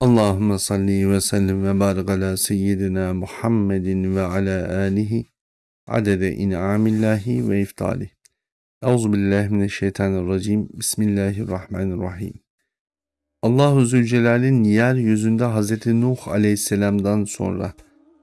Allahümme salli ve sellim ve barik ala seyyidina Muhammedin ve ala alihi adede in'amillahi ve iftali. Euzubillahimineşşeytanirracim. Bismillahirrahmanirrahim. Allahu Zülcelal'in yeryüzünde Hz. Nuh aleyhisselamdan sonra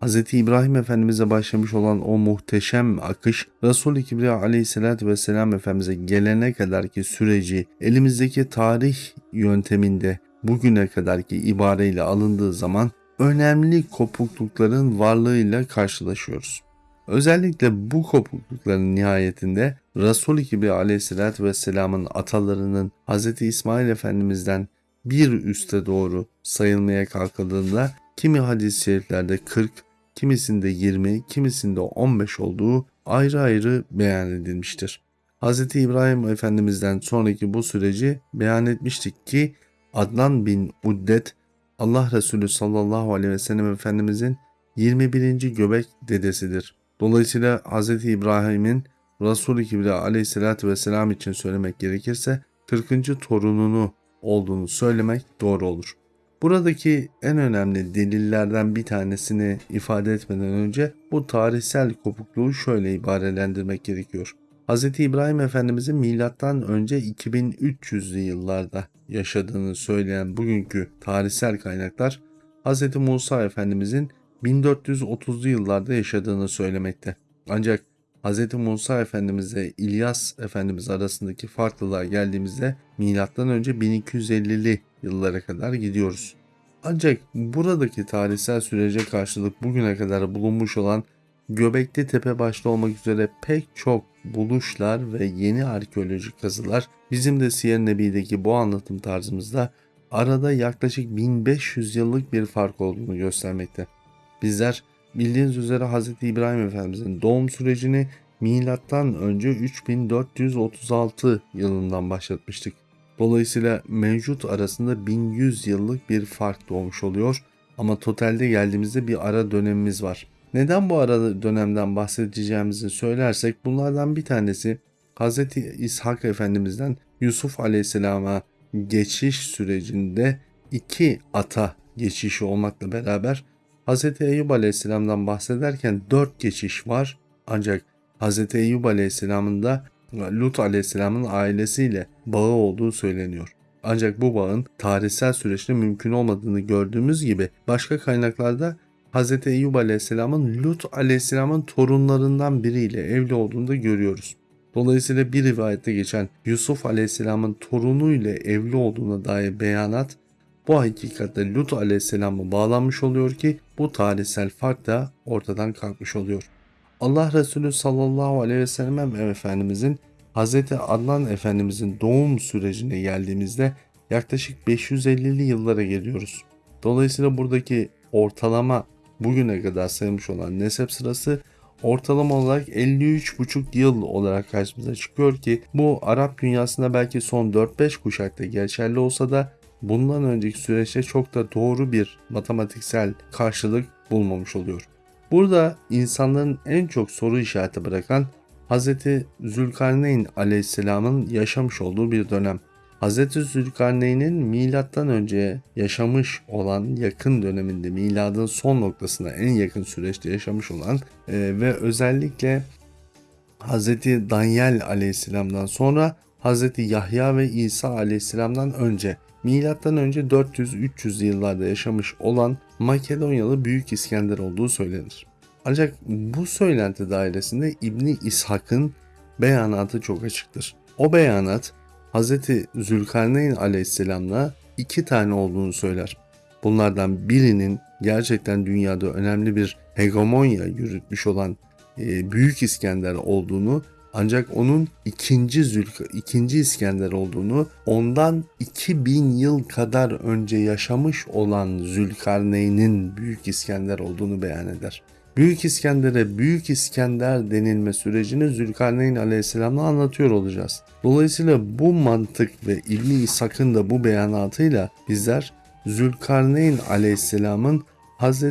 Hz. İbrahim Efendimiz'e başlamış olan o muhteşem akış Resul-i Kibriya aleyhissalatü vesselam Efendimiz'e gelene kadarki süreci elimizdeki tarih yönteminde bugüne kadarki ibareyle alındığı zaman önemli kopuklukların varlığıyla karşılaşıyoruz. Özellikle bu kopuklukların nihayetinde Resul-i Kibriya aleyhissalatü vesselamın atalarının Hz. İsmail Efendimiz'den bir üste doğru sayılmaya kalkıldığında kimi hadis-i şeriflerde 40, kimisinde 20, kimisinde 15 olduğu ayrı ayrı beyan edilmiştir. Hz. İbrahim Efendimiz'den sonraki bu süreci beyan etmiştik ki Adnan bin Uddet Allah Resulü sallallahu aleyhi ve sellem Efendimizin 21. göbek dedesidir. Dolayısıyla Hz. İbrahim'in Resul-i Kibriya aleyhissalatü vesselam için söylemek gerekirse 40. torununu olduğunu söylemek doğru olur. Buradaki en önemli delillerden bir tanesini ifade etmeden önce bu tarihsel kopukluğu şöyle ibarelendirmek gerekiyor. Hz. İbrahim Efendimizin milattan önce 2300'lü yıllarda yaşadığını söyleyen bugünkü tarihsel kaynaklar Hz. Musa Efendimizin 1430'lu yıllarda yaşadığını söylemekte. Ancak Hz. Musa Efendimiz ile İlyas Efendimiz arasındaki farklılığa geldiğimizde milattan önce 1250'li yıllara kadar gidiyoruz. Ancak buradaki tarihsel sürece karşılık bugüne kadar bulunmuş olan Göbekli Tepe başta olmak üzere pek çok buluşlar ve yeni arkeolojik kazılar bizim de Siyer Nebi'deki bu anlatım tarzımızda arada yaklaşık 1500 yıllık bir fark olduğunu göstermekte. Bizler bildiğiniz üzere Hz. İbrahim Efendimizin doğum sürecini milattan önce 3436 yılından başlatmıştık. Dolayısıyla mevcut arasında 1100 yıllık bir fark doğmuş oluyor ama totalde geldiğimizde bir ara dönemimiz var. Neden bu ara dönemden bahsedeceğimizi söylersek bunlardan bir tanesi Hz. İshak Efendimiz'den Yusuf Aleyhisselam'a geçiş sürecinde iki ata geçişi olmakla beraber Hz. Eyüp Aleyhisselam'dan bahsederken dört geçiş var ancak Hz. Eyüp Aleyhisselam'ın da Lut Aleyhisselam'ın ailesiyle bağı olduğu söyleniyor. Ancak bu bağın tarihsel süreçte mümkün olmadığını gördüğümüz gibi başka kaynaklarda Hz. Eyyub Aleyhisselam'ın Lut Aleyhisselam'ın torunlarından biriyle evli olduğunu da görüyoruz. Dolayısıyla bir rivayette geçen Yusuf Aleyhisselam'ın torunuyla evli olduğuna dair beyanat bu hakikatte Lut Aleyhisselam'a bağlanmış oluyor ki bu tarihsel fark da ortadan kalkmış oluyor. Allah Resulü sallallahu aleyhi ve sellem Efendimizin Hz. Adnan Efendimizin doğum sürecine geldiğimizde yaklaşık 550'li yıllara geliyoruz. Dolayısıyla buradaki ortalama bugüne kadar sayılmış olan nesep sırası ortalama olarak 53,5 yıl olarak karşımıza çıkıyor ki bu Arap dünyasında belki son 4-5 kuşakta geçerli olsa da bundan önceki süreçte çok da doğru bir matematiksel karşılık bulmamış oluyor. Burada insanların en çok soru işareti bırakan Hz. Zülkarneyn aleyhisselamın yaşamış olduğu bir dönem. Hz. Zülkarneyn'in milattan önce yaşamış olan yakın döneminde miladın son noktasına en yakın süreçte yaşamış olan e, ve özellikle Hz. Danyel aleyhisselamdan sonra Hz. Yahya ve İsa aleyhisselamdan önce milattan önce 400-300 yıllarda yaşamış olan Makedonyalı Büyük İskender olduğu söylenir. Ancak bu söylenti dairesinde İbni İshak'ın beyanatı çok açıktır. O beyanat Hz. Zülkarneyn aleyhisselamla iki tane olduğunu söyler. Bunlardan birinin gerçekten dünyada önemli bir hegemonya yürütmüş olan e, Büyük İskender olduğunu ancak onun ikinci Zülk ikinci İskender olduğunu ondan 2000 yıl kadar önce yaşamış olan Zülkarneyn'in Büyük İskender olduğunu beyan eder. Büyük İskender'e Büyük İskender denilme sürecini Zülkarneyn Aleyhisselam'la anlatıyor olacağız. Dolayısıyla bu mantık ve İbni İshak'ın da bu beyanatıyla bizler Zülkarneyn Aleyhisselam'ın Hz.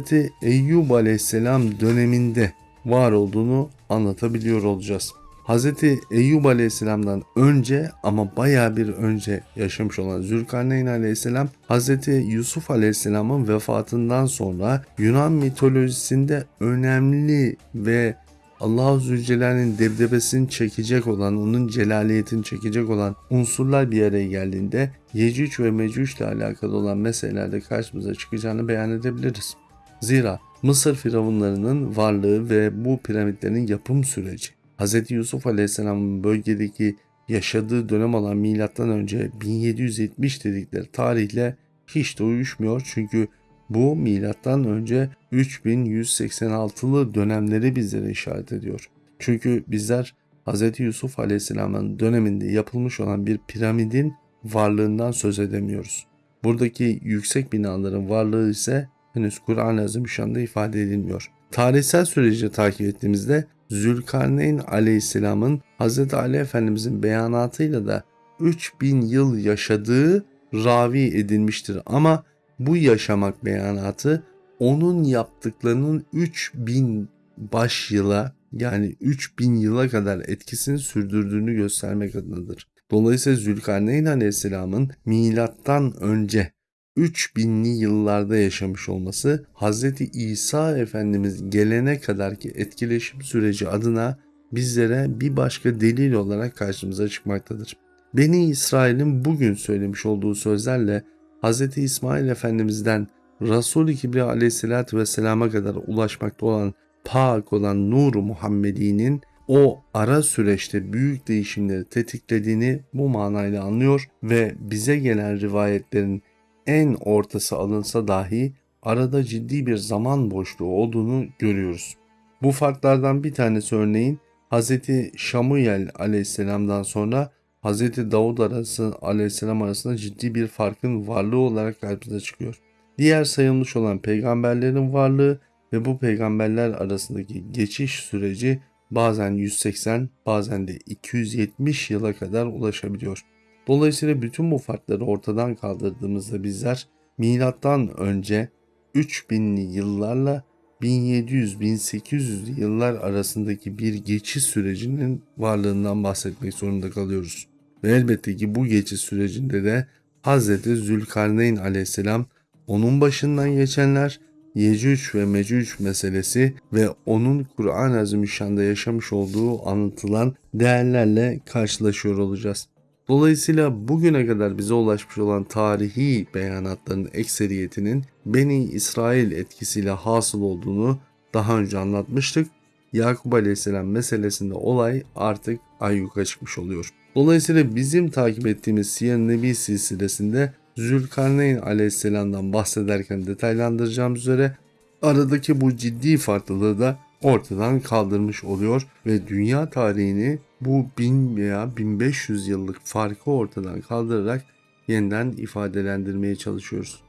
Eyyub Aleyhisselam döneminde var olduğunu anlatabiliyor olacağız. Hz. Eyyub Aleyhisselam'dan önce ama baya bir önce yaşamış olan Zülkarneyn Aleyhisselam Hz. Yusuf Aleyhisselam'ın vefatından sonra Yunan mitolojisinde önemli ve Allah-u Zülcelal'in debdebesini çekecek olan, onun celaliyetini çekecek olan unsurlar bir araya geldiğinde Yecüc ve Mecüc ile alakalı olan meselelerde karşımıza çıkacağını beyan edebiliriz. Zira Mısır firavunlarının varlığı ve bu piramitlerin yapım süreci, Hz. Yusuf Aleyhisselam'ın bölgedeki yaşadığı dönem olan milattan önce 1770 dedikleri tarihle hiç de uyuşmuyor çünkü bu milattan önce 3186'lı dönemleri bizlere işaret ediyor. Çünkü bizler Hz. Yusuf Aleyhisselam'ın döneminde yapılmış olan bir piramidin varlığından söz edemiyoruz. Buradaki yüksek binaların varlığı ise henüz Kur'an-ı Azimüşşan'da ifade edilmiyor. Tarihsel süreci takip ettiğimizde Zülkarneyn Aleyhisselam'ın Hz. Ali Efendimizin beyanatıyla da 3000 yıl yaşadığı ravi edilmiştir ama bu yaşamak beyanatı onun yaptıklarının 3000 baş yıla yani 3000 yıla kadar etkisini sürdürdüğünü göstermek adınadır. Dolayısıyla Zülkarneyn Aleyhisselam'ın milattan önce 3000'li yıllarda yaşamış olması Hz. İsa Efendimiz gelene kadarki etkileşim süreci adına bizlere bir başka delil olarak karşımıza çıkmaktadır. Beni İsrail'in bugün söylemiş olduğu sözlerle Hz. İsmail Efendimiz'den Resul-i Kibriya aleyhissalatü vesselama kadar ulaşmakta olan pak olan Nur-u Muhammedi'nin o ara süreçte büyük değişimleri tetiklediğini bu manayla anlıyor ve bize gelen rivayetlerin en ortası alınsa dahi arada ciddi bir zaman boşluğu olduğunu görüyoruz. Bu farklardan bir tanesi örneğin Hz. Şamuyel aleyhisselamdan sonra Hz. Davud arası aleyhisselam arasında ciddi bir farkın varlığı olarak karşımıza çıkıyor. Diğer sayılmış olan peygamberlerin varlığı ve bu peygamberler arasındaki geçiş süreci bazen 180 bazen de 270 yıla kadar ulaşabiliyor. Dolayısıyla bütün bu farkları ortadan kaldırdığımızda bizler milattan önce 3000'li yıllarla 1700-1800 yıllar arasındaki bir geçiş sürecinin varlığından bahsetmek zorunda kalıyoruz. Ve elbette ki bu geçiş sürecinde de Hz. Zülkarneyn aleyhisselam onun başından geçenler Yecüc ve Mecüc meselesi ve onun Kur'an-ı Azimüşşan'da yaşamış olduğu anlatılan değerlerle karşılaşıyor olacağız. Dolayısıyla bugüne kadar bize ulaşmış olan tarihi beyanatların ekseriyetinin Beni İsrail etkisiyle hasıl olduğunu daha önce anlatmıştık. Yakup Aleyhisselam meselesinde olay artık ayyuka çıkmış oluyor. Dolayısıyla bizim takip ettiğimiz Siyer Nebi silsilesinde Zülkarneyn Aleyhisselam'dan bahsederken detaylandıracağım üzere aradaki bu ciddi farklılığı da ortadan kaldırmış oluyor ve dünya tarihini bu 1000 veya 1500 yıllık farkı ortadan kaldırarak yeniden ifadelendirmeye çalışıyoruz.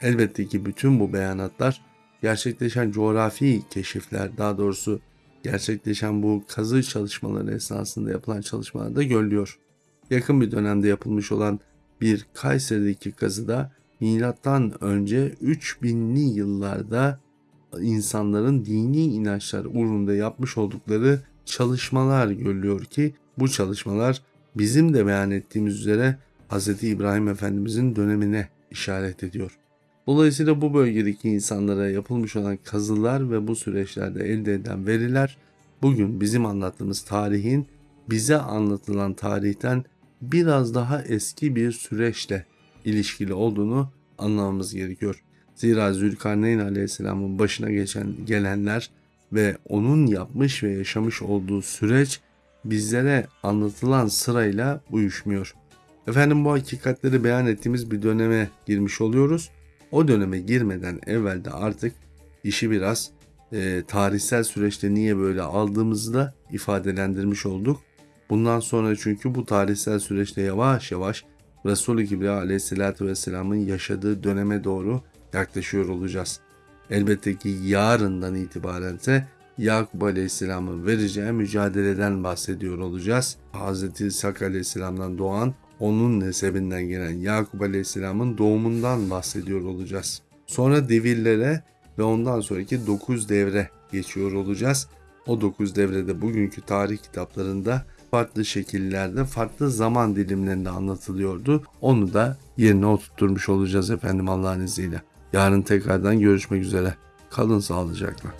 Elbette ki bütün bu beyanatlar gerçekleşen coğrafi keşifler daha doğrusu gerçekleşen bu kazı çalışmaları esnasında yapılan çalışmalarda görülüyor. Yakın bir dönemde yapılmış olan bir Kayseri'deki kazıda milattan önce 3000'li yıllarda insanların dini inançlar uğrunda yapmış oldukları çalışmalar görülüyor ki bu çalışmalar bizim de beyan ettiğimiz üzere Hz. İbrahim Efendimizin dönemine işaret ediyor. Dolayısıyla bu bölgedeki insanlara yapılmış olan kazılar ve bu süreçlerde elde edilen veriler bugün bizim anlattığımız tarihin bize anlatılan tarihten biraz daha eski bir süreçle ilişkili olduğunu anlamamız gerekiyor. Zira Zülkarneyn Aleyhisselam'ın başına geçen gelenler ve onun yapmış ve yaşamış olduğu süreç bizlere anlatılan sırayla uyuşmuyor. Efendim bu hakikatleri beyan ettiğimiz bir döneme girmiş oluyoruz. O döneme girmeden evvel de artık işi biraz e, tarihsel süreçte niye böyle aldığımızı da ifadelendirmiş olduk. Bundan sonra çünkü bu tarihsel süreçte yavaş yavaş Resulü Kibriya aleyhissalatü vesselamın yaşadığı döneme doğru yaklaşıyor olacağız. Elbette ki yarından itibaren ise Yakup Aleyhisselam'ın vereceği mücadeleden bahsediyor olacağız. Hz. İshak Aleyhisselam'dan doğan onun nesebinden gelen Yakup Aleyhisselam'ın doğumundan bahsediyor olacağız. Sonra devirlere ve ondan sonraki 9 devre geçiyor olacağız. O 9 devrede bugünkü tarih kitaplarında farklı şekillerde, farklı zaman dilimlerinde anlatılıyordu. Onu da yerine oturtturmuş olacağız efendim Allah'ın izniyle. Yarın tekrardan görüşmek üzere. Kalın sağlıcakla.